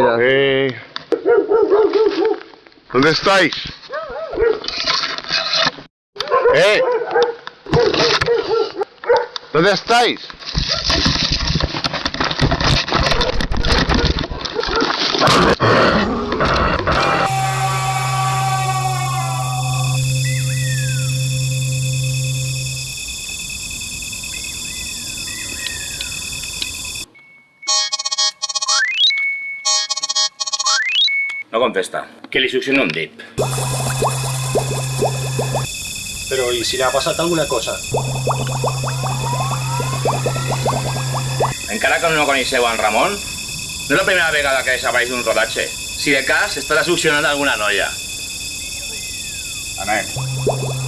mira. Eh. ¿Dónde estáis? ¿Eh? ¿Dónde estáis? Que li succiona un dit. Però i si li ha passat alguna cosa? Encara que no coneixeu en Ramon, no és la primera vegada que desapareix un rodatge. Si de cas, estarà succionant alguna noia. Anem.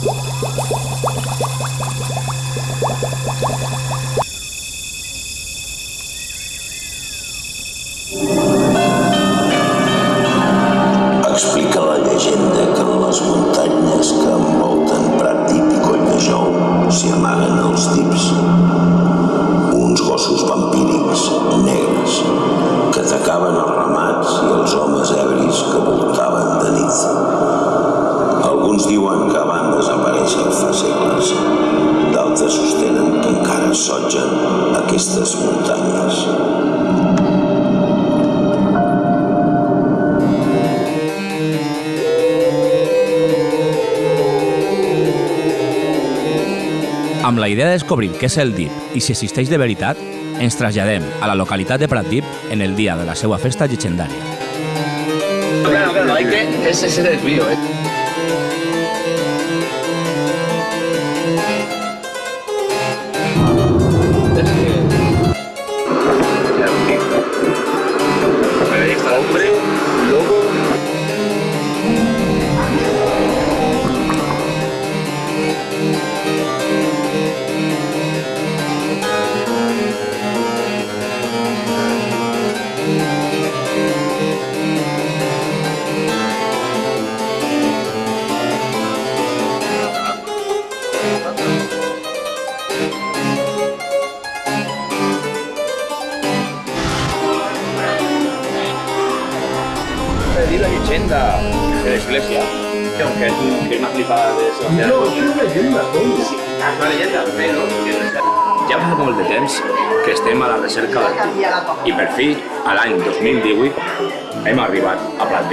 Amb la idea de descobrir què és el DIP i si existeix de veritat, ens traslladem a la localitat de Pratdip en el dia de la seva festa llegendària. Claro, claro, hay que... Ese es el desvío, eh.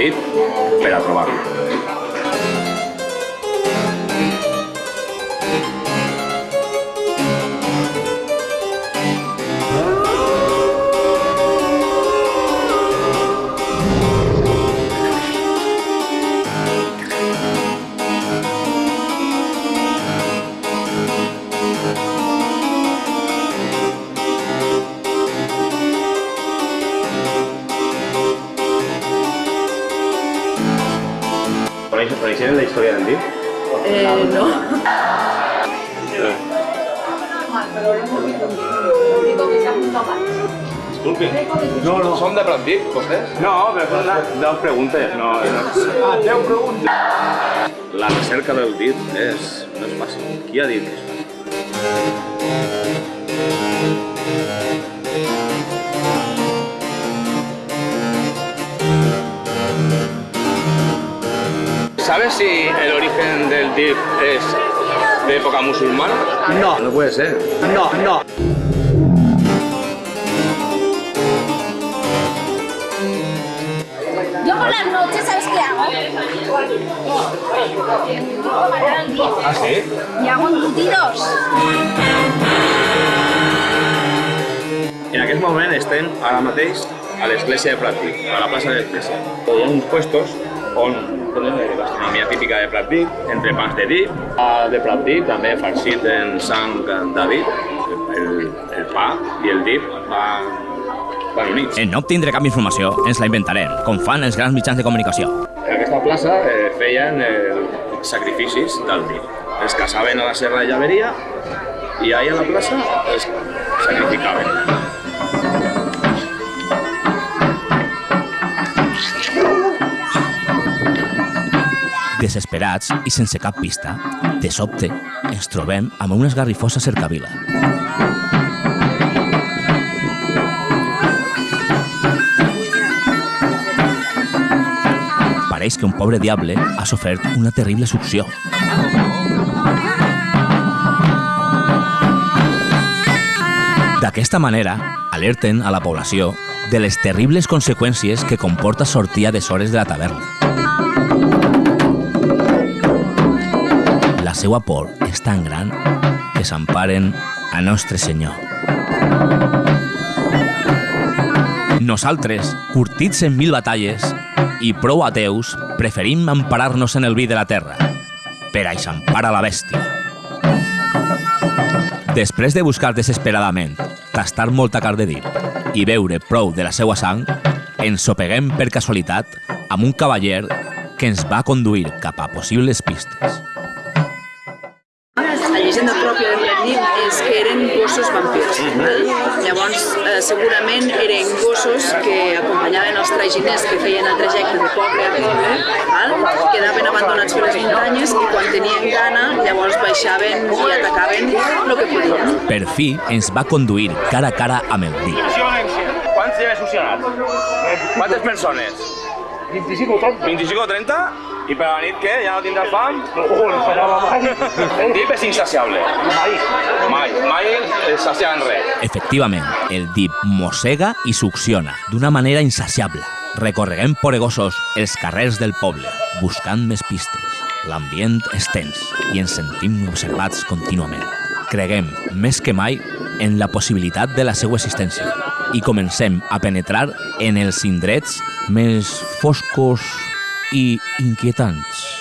Arribat a Pratdip per a trobar-lo. No. Pratdip, vostès? No, però són deu preguntes. No, no. Ah, 10 preguntes. La recerca del dit és, no és fàcil. Qui ha dit que és fàcil? ¿Sabes si el origen del DIP es de época musulmana? No. No puede ser. No, no. ¿Ah, sí? Y hago embutidos. En aquest moment estem ara mateix a l'església de Pratdip, a la plaça de l'església. Hi ha uns puestos on tenen gastronomia típica de Pratdip, entre pans de dip, pa de Pratdip, també farcit en sang David, el, el pa i el dip van, van units. En no obtindre cap informació, ens la inventarem, com fan els grans mitjans de comunicació. Plaça eh, feien eh, sacrificis del dip. Els caçaven a la serra de Llaveria i ahí a la plaça els sacrificaven. Desesperats i sense cap pista, de sobte ens trobem amb una esgarrifosa cercavila. Pareix que un pobre diable ha sofert una terrible succió. D'aquesta manera, alerten a la població de les terribles conseqüències que comporta sortir a des hores de la taverna. La seva por és tan gran que s'emparen a Nostre Senyor. Nosaltres, curtits en mil batalles i prou ateus, preferim emparar-nos en el vi de la terra, per a eixampar a la bèstia. Després de buscar desesperadament, tastar molta carn de dip i beure prou de la seva sang, ens sopeguem per casualitat amb un cavaller que ens va conduir cap a possibles pistes. La llegenda pròpia de Pratdip és que eren gossos vampirs. val? Llavors, eh, segurament eren gossos que acompanyaven els traginers que feien el trajecte de poble a poble, val? quedaven abandonats per les muntanyes i quan tenien gana, llavors baixaven i atacaven el que podien. Per fi ens va conduir cara a cara amb el dit. Quants ja he succionat? Quantes persones? 25 o 30. 25 o 30? I per la nit què? Ja no tindràs fam? No, no esperava mai. Dip és insaciable. Mai. Mai, mai es sacia en res. Efectivament, el dip mossega i succiona d'una manera insaciable. Recorreguem poregosos els carrers del poble, buscant més pistes. L'ambient és tens i ens sentim observats contínuament. Creguem, més que mai, en la possibilitat de la seva existència i comencem a penetrar en els indrets més foscos e inquietantes.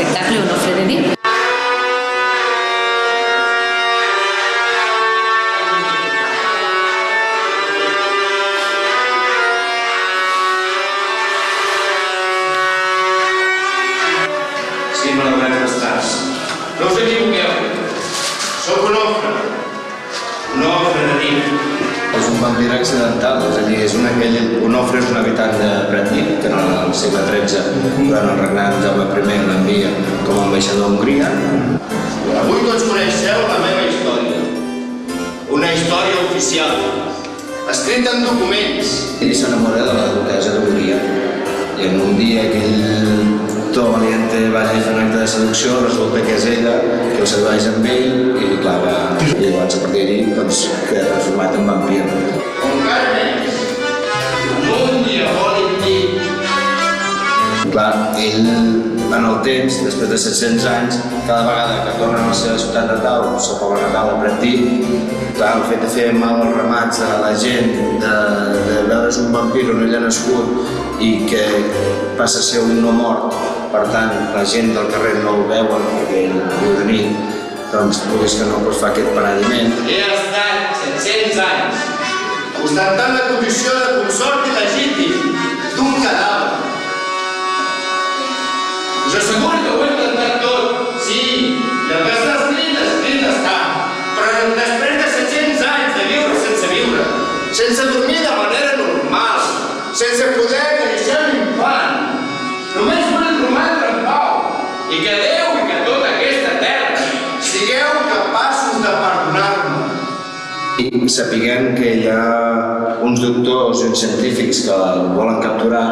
L'espectacle Onofre de Dip. Sí, malaurats bastards. No us equivoqueu. Sóc un ofre. Un ofre de nit. És un vampir accidental, és a dir, és un, aquell, un ofre és un habitant de Pratip, el segle XIII, durant el regnat de Jaume I, l'envia com a ambaixador a Hongria. Avui tots coneixeu la meva història. Una història oficial. Escrita en documents. Ell s'enamora de la duquesa d'Hongria i en un dia que ell tot valiente vagi a fer un acte de seducció, resulta que és ella que el sedueix amb ell i li clava. I llavors a partir d'ahir doncs, queda transformat en vampir. Clar, ell en el temps, després de 700 anys, cada vegada que torna a la seva ciutat natal, el seu poble natal de Pratí, clar, el fet de fer mal als ramats a la gent, de, de veure's un vampir on ell ha nascut i que passa a ser un no mort, per tant, la gent del carrer no el veuen perquè ell viu de nit, doncs, vulguis que no, doncs fa aquest paradiment. He estat 700 anys ostentant la condició de consort il·legítim d'un cadàver. Sí, i el que està escrit, escrit està. Però després de 700 anys de viure sense viure, sense dormir de manera normal, sense poder sapiguem que hi ha uns doctors i uns científics que el volen capturar,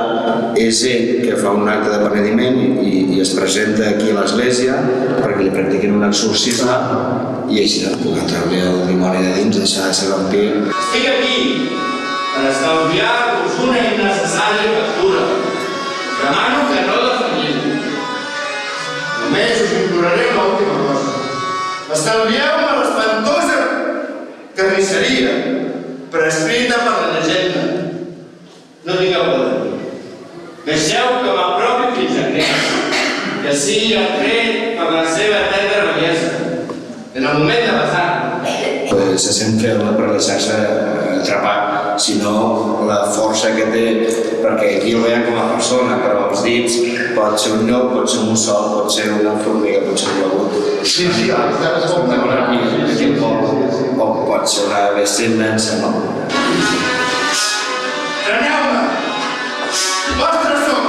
és ell que fa un acte de penediment i, i es presenta aquí a l'església perquè li practiquin un exorcisme i així no puc treure el dimoni de dins, deixar de ser vampir. Estic aquí per estalviar-vos una innecessària factura. Demano que no defalliu. Només us imploraré una última cosa. Estalvieu-me l'espantosa carnisseria prescrita per la llegenda. No tingueu por de. Deixeu que m'apropi fins a Creta, que sigui atret per la seva tendra bellesa. En el moment de Eh, Se sent feble per deixar-se eh, atrapar, sinó la força que té, perquè aquí el veiem com a persona, però els dits pot ser un llop, pot ser un mussol, pot ser una formiga, pot ser un globut. Sí, sí, ara Es pot veure aquí, al poble, o pot ser una bèstia immensa, no? Preneu-me! Vostres sou!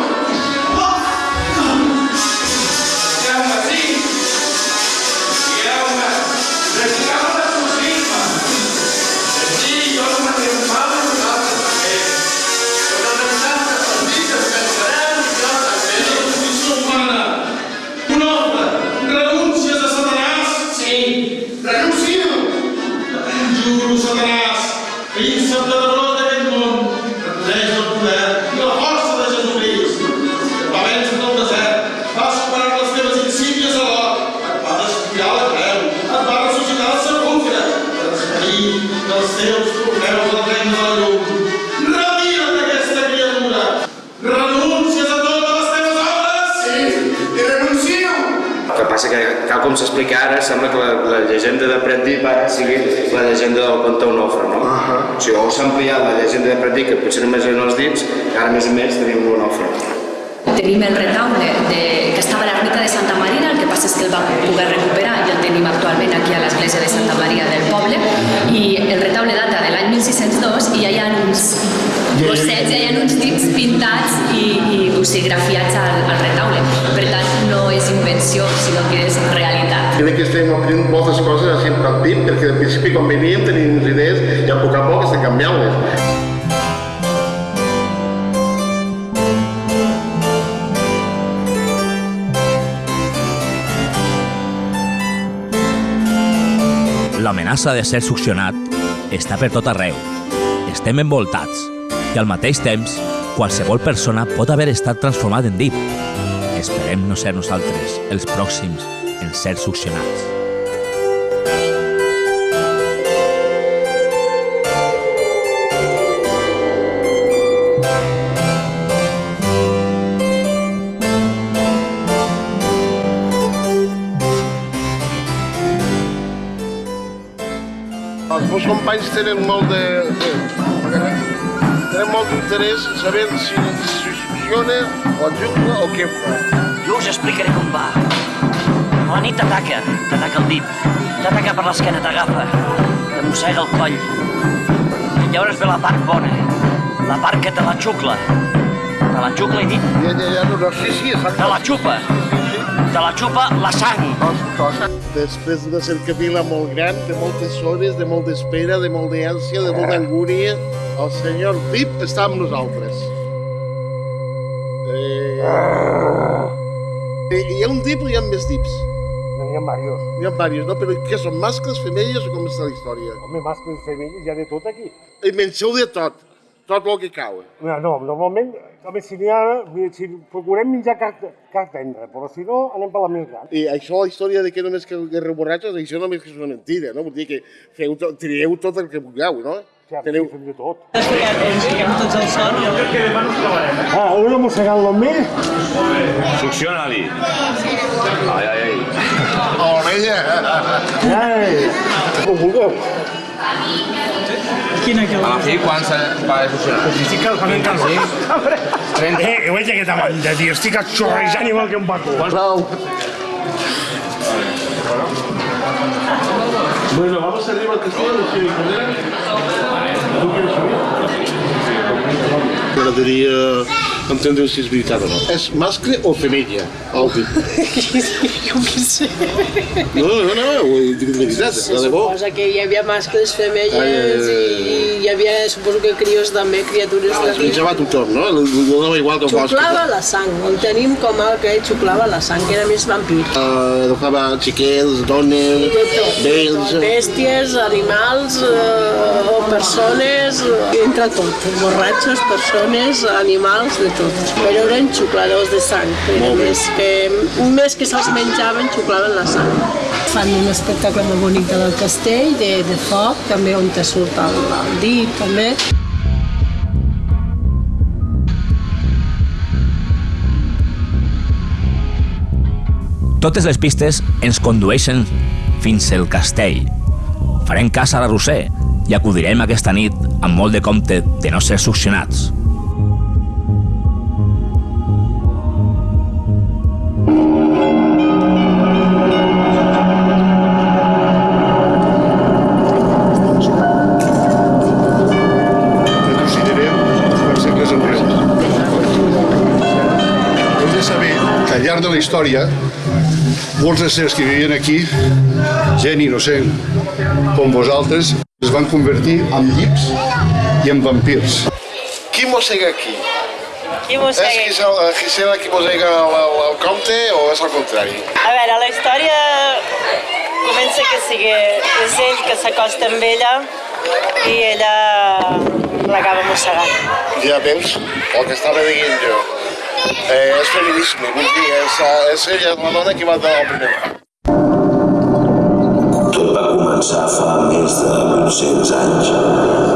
Tenim el retaule de, que estava a l'ermita de Santa Marina, el que passa és que el vam poder recuperar i el tenim actualment aquí a l'església de Santa Maria del poble i el retaule data de l'any 1602 i ja hi ha uns gossets, ja hi ha uns dits pintats i, i osigrafiats al, al retaule. Per tant, no és invenció, sinó que és realitat. Crec que estem aprenent moltes coses així en Pratdip, perquè al principi quan veníem teníem unes idees i a poc a poc estem canviant-les. L'amenaça de ser succionat està per tot arreu. Estem envoltats i al mateix temps qualsevol persona pot haver estat transformat en dip. Esperem no ser nosaltres els pròxims en ser succionats. Companys tenen molt de... de tenen molt d'interès en saber si si funciona o juga o què fa. Jo us explicaré com va. A la nit t'ataca, t'ataca el dit, t'ataca per l'esquena, t'agafa, te mossega el coll. I llavors ve la part bona, la part que te la xucla. Te la xucla i dit, Ja, ja, ja, no, no, sí, sí, exacte. te la xupa. Te la xupa la sang. Després d'una cercavila molt gran, de moltes hores, de molta espera, de molta ànsia, de molta angúnia, el senyor Pip està amb nosaltres. Eh... Eh, Hi ha un dip o hi ha més dips? N'hi ha diversos. Hi ha diversos, no? Però què són, mascles, femelles o com està la història? Home, mascles i femelles hi ha de tot aquí. I mengeu de tot, tot el que cau. No, no normalment, n'hi ha, si procurem menjar car, car tendre, però si no, anem per la més gran. I això, la història de que només que guerra borratxos, això només que és una mentida, no? Vull dir que feu, to- trieu tot el que vulgueu, no? Teniu... Fem de tot. Fiquem tots al son. Jo crec que demà no ens trobarem, eh? Ah, una mossegant l'omell. Succiona-li. Ai, ai, ai. A l'orella. Ai, com vulgueu. Quina que A la fi, quan se va de succionar? Estic calçament cansat. Eh, que veig aquesta banda, tio. Estic xorrejant igual que un pato. Prou. Bueno, vamos arriba al castillo de Xavi Cordera. ¿Tú quieres entendre si és veritat o no. És mascle o femella? El dit. Jo què sé. No, no, no, ho dic de veritat, Se de debò. suposa que hi havia mascles, femelles ai. i hi havia, suposo que crios també, criatures Es de menjava tothom, no? No donava igual que el bosc. Xuclava la sang, el tenim com el que xuclava la sang, que era més vampir. Uh, educava xiquets, dones, vells... tot. Bèsties, animals, eh, o persones, eh, entre tot. Borratxos, persones, animals, de tot. Però eren xucladors de sang, bé. més que, més que se'ls menjaven, xuclaven la sang. Fan un espectacle molt bonic del castell, de, de foc, també on te surt el, el dit, també. Totes les pistes ens condueixen fins al castell. Farem cas a la Roser i acudirem aquesta nit amb molt de compte de no ser succionats. Llarg de la història, molts éssers que vivien aquí, gent innocent com vosaltres, es van convertir en llips i en vampirs. Qui mossega aquí? Qui És mossega? Gisela, Gisela qui mossega el, el, el comte o és al contrari? A veure, la història comença que sigui és ell que s'acosta amb ella i ella l'acaba mossegant. Ja veus el que estava dient jo. Eh, és feminisme, vull dir, és, eh, és ella la dona que va donar el primer. Tot va començar fa més de 800 anys,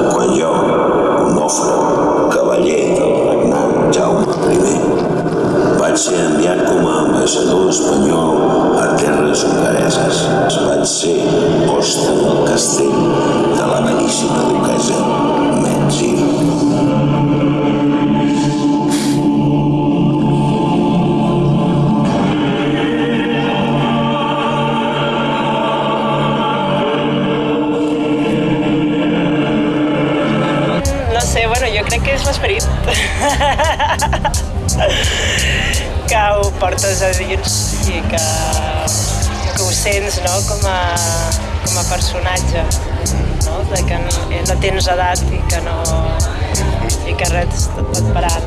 quan jo, Onofre, cavaller del regnat Jaume I, vaig ser enviat com a ambaixador espanyol a terres hongareses. Vaig ser hoste del castell de la beníssima duquesa personatge no? de que no, no tens edat i que no i que res et pot parar.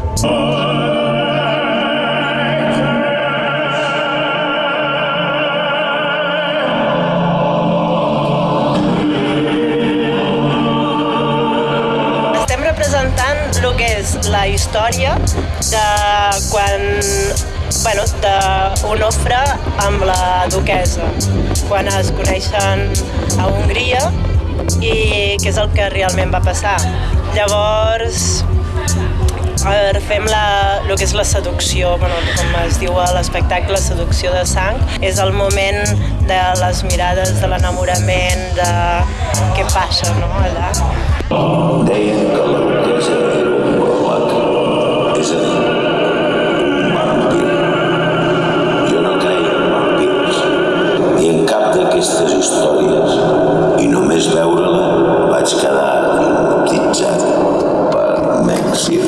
Estem representant el que és la història de quan bueno, d'Onofre amb la duquesa, quan es coneixen a Hongria i què és el que realment va passar. Llavors, veure, fem la, el que és la seducció, bueno, com es diu a l'espectacle, seducció de sang. És el moment de les mirades, de l'enamorament, de què passa no, allà. Deien que warlock, és no cap històries, només veure-la vaig quedar hipnotitzat per Mexir.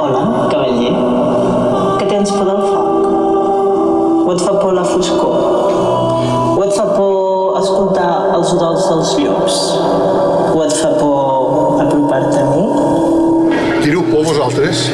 Hola, cavaller. Que tens por del foc? O et fa por la foscor? O et fa por escoltar els udols dels llops? O et fa por apropar-te a mi? Teniu por vosaltres?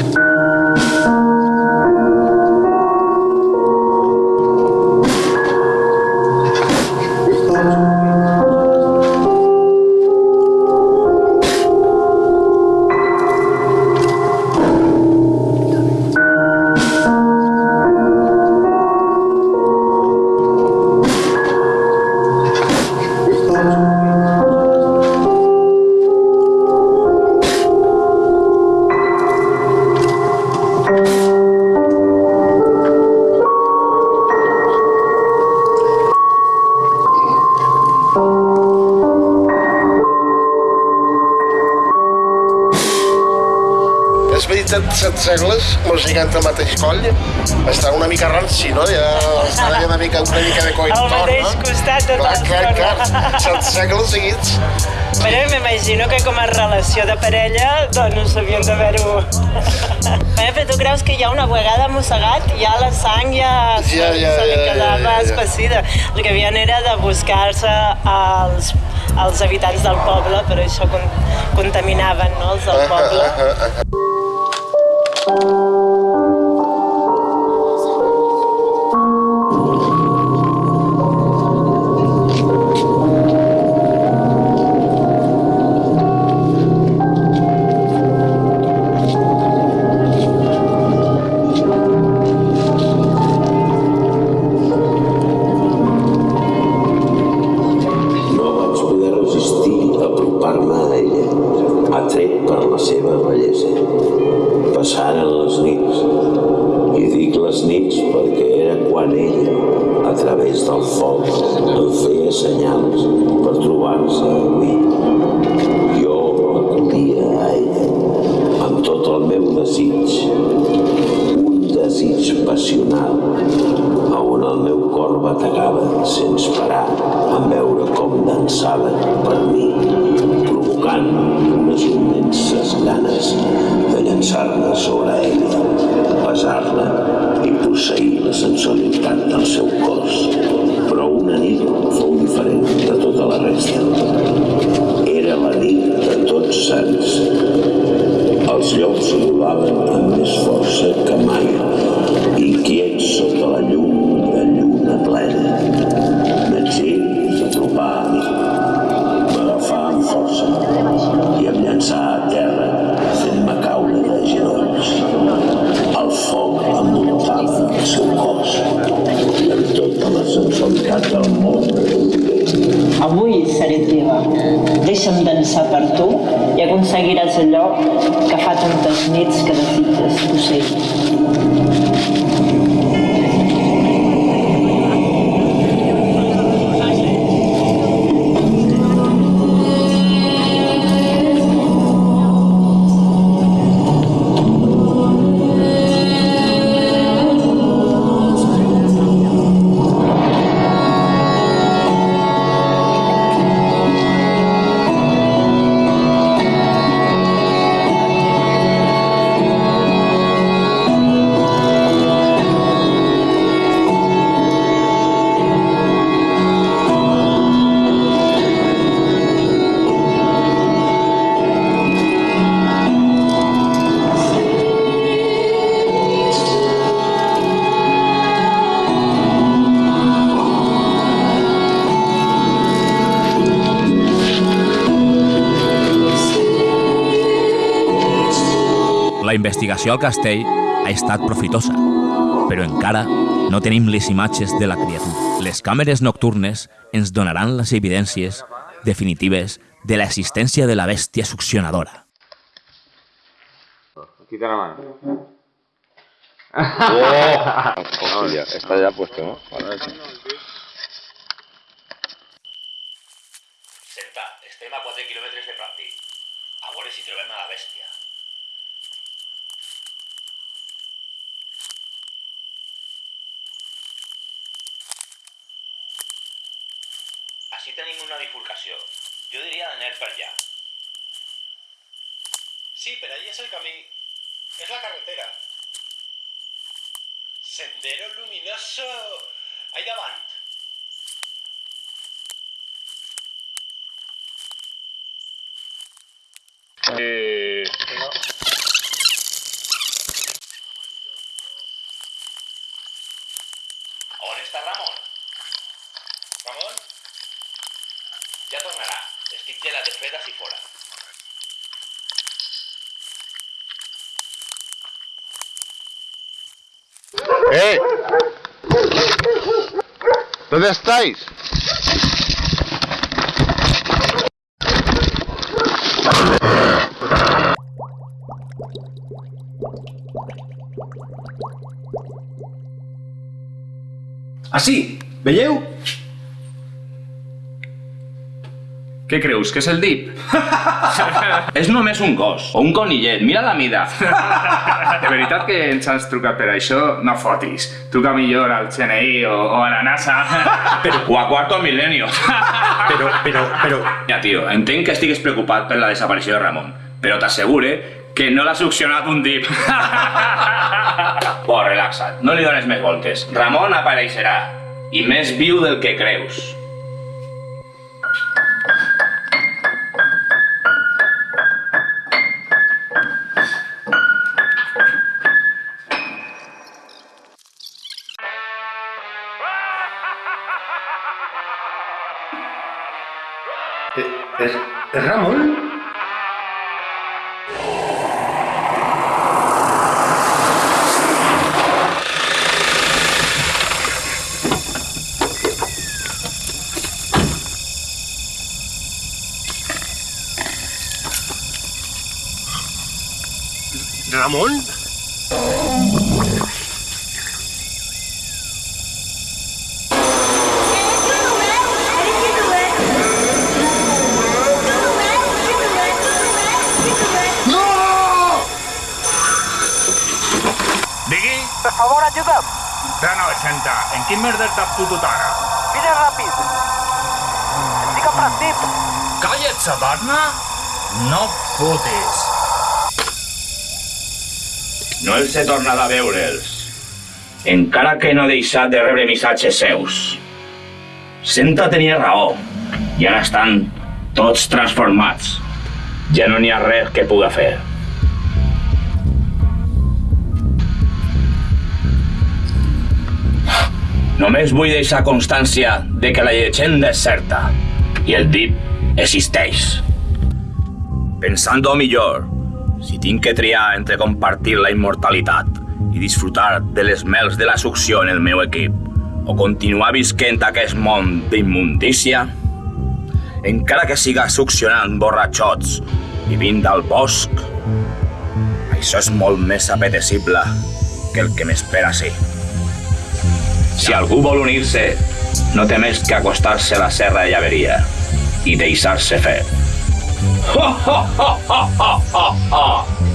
Set, segles el mateix coll, està una mica ranci, no? Ja està una mica, una mica de coll. Al mateix costat tota clar, clar, clar, set segles seguits. Però m'imagino que com a relació de parella, doncs havien d'haver-ho... Bé, però tu creus que ja una vegada mossegat, ja la sang ja, Ja, ja, se li ja, ja, quedava ja, ja. espessida. El que havien era de buscar-se als, als habitants del poble, però això con, contaminaven no, els del poble. No sense parar en veure com dansava per mi, provocant unes immenses ganes de llançar-me sobre ella, besar-la i posseir la sensualitat del seu cos. Però una nit fou diferent de tota la resta. Era la nit de tots sants. Els llops volaven amb més força que mai, Deixa'm dansar per tu i aconseguiràs allò que fa tantes nits que desitges posseir. La investigació al castell ha estat profitosa, però encara no tenim les imatges de la criatura. Les càmeres nocturnes ens donaran les evidències definitives de l'existència de la bèstia succionadora. Quita la mano. Oh, hostia, está ya puesto, ¿no? Vale. Senta, estem a 4 quilòmetres de Pratdip. A veure si trobem a la bèstia. Així tenim una bifurcació. Jo diria d'anar per allà. Sí, pero ahí es el camino. Es la carretera. Sendero luminoso. Ahí davant. Eh, On està Ramon? Ramon? Ja tornarà. Estic gelat de fred ací fora. ¡Eh! ¿Dónde estáis? Ah, sí? Veieu? Què creus, que és el DIP? és només un gos, o un conillet, mira la mida. De veritat que ens has trucat per això? No fotis. Truca millor al CNI o, o a la NASA. Però, o a Cuarto Milenio. però, però, però... Mira, tio, entenc que estigues preocupat per la desaparició de Ramon, però t'assegure que no l'ha succionat un dip. Bo, relaxa't, no li dones més voltes. Ramon apareixerà, i més viu del que creus. Es favor, ajuda'm. De 960. En quin merder t'has fotut ara? Vine ràpid. Estic a Pratdip. Calla't, Sabarna! No fotis. No els he tornat a veure'ls. Encara que no he deixat de rebre missatges seus. Senta tenia raó. I ara estan tots transformats. Ja no n'hi ha res que puga fer. Només vull deixar constància de que la llegenda és certa i el DIP existeix. Pensant-ho millor, si tinc que triar entre compartir la immortalitat i disfrutar de les mels de la succió en el meu equip o continuar visquent aquest món d'immundícia, encara que siga succionant borratxots vivint al bosc, això és molt més apetecible que el que m'espera sí. Si algú vol unir-se, no té més que acostar-se a la serra de Llaveria i deixar-se fer. Ho, ho, ho, ho, ho, ho.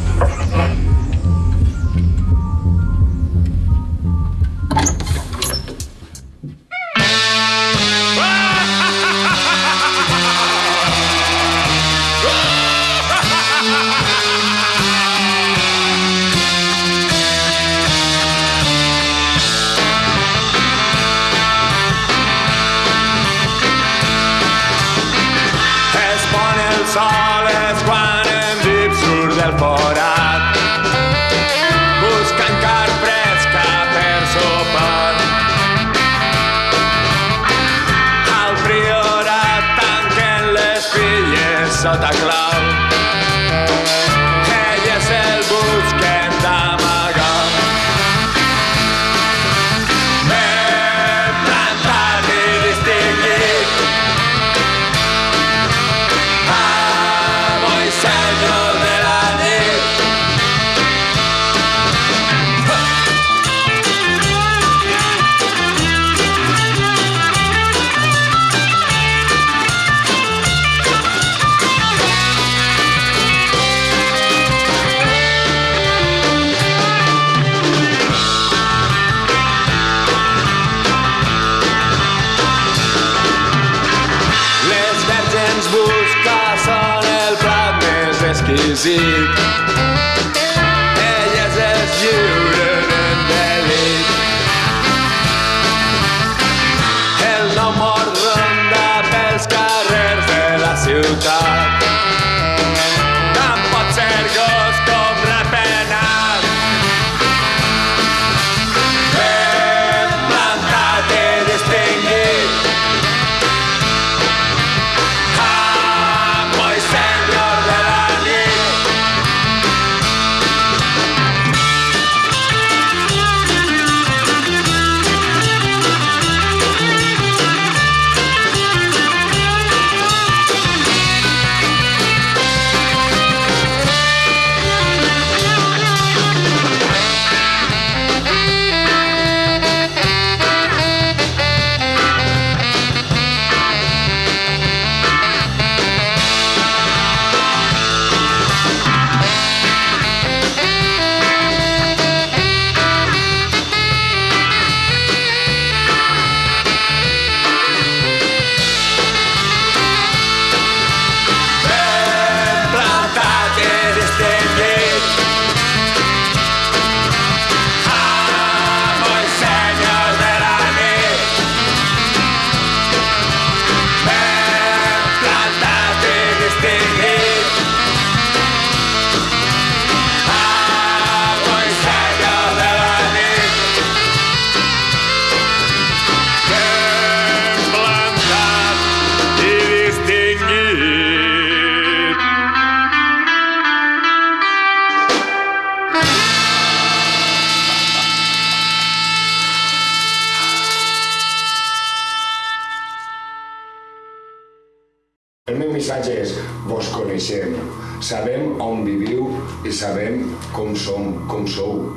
Sabem com som, com sou.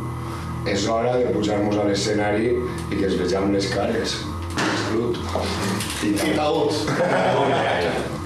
És hora de pujar-nos a l'escenari i que es vejam les cares. Salut. I taüt.